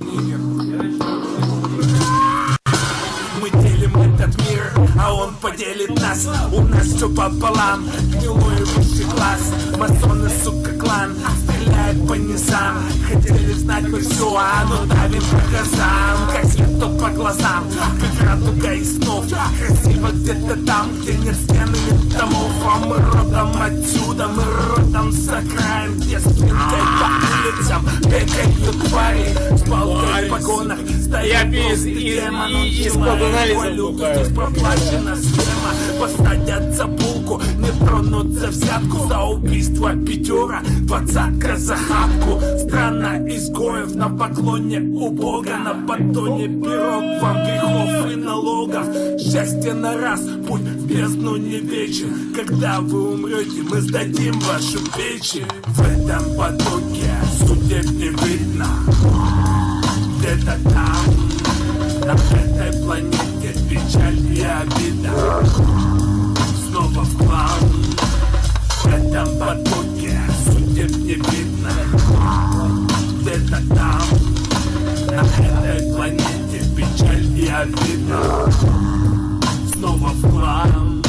Мы делим этот мир, а он поделит нас. У нас все пополам, гнилой высший класс. Масоны, сука, клан, стреляет по низам. Хотели знать мы все, а ну давим по глазам Как свету по глазам, как радуга и снов Красиво где-то там, где нет стены, нет домов. А мы родом отсюда, мы улицам Бегают твари С палкой в погонах Стоят без- толстый из- анализа. Здесь проплачена схема Посадят за булку Не тронут за взятку За убийство пятера Двадцатка за хапку Страна изгоев На поклоне у Бога На батоне пирог Вам грехов и налогов Счастье на раз Путь в бездну не вечен Когда вы умрете Мы сдадим вашу печень В этом потоке Судеб не видно Где-то там на этой планете печаль и обида Снова в хлам В этом потоке судеб не видно Где-то там На этой планете печаль и обида Снова в хлам